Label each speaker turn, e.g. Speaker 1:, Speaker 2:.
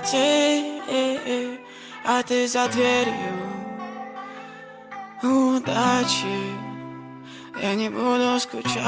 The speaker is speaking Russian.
Speaker 1: темноте А ты за дверью. Удачи. Я не буду скучать.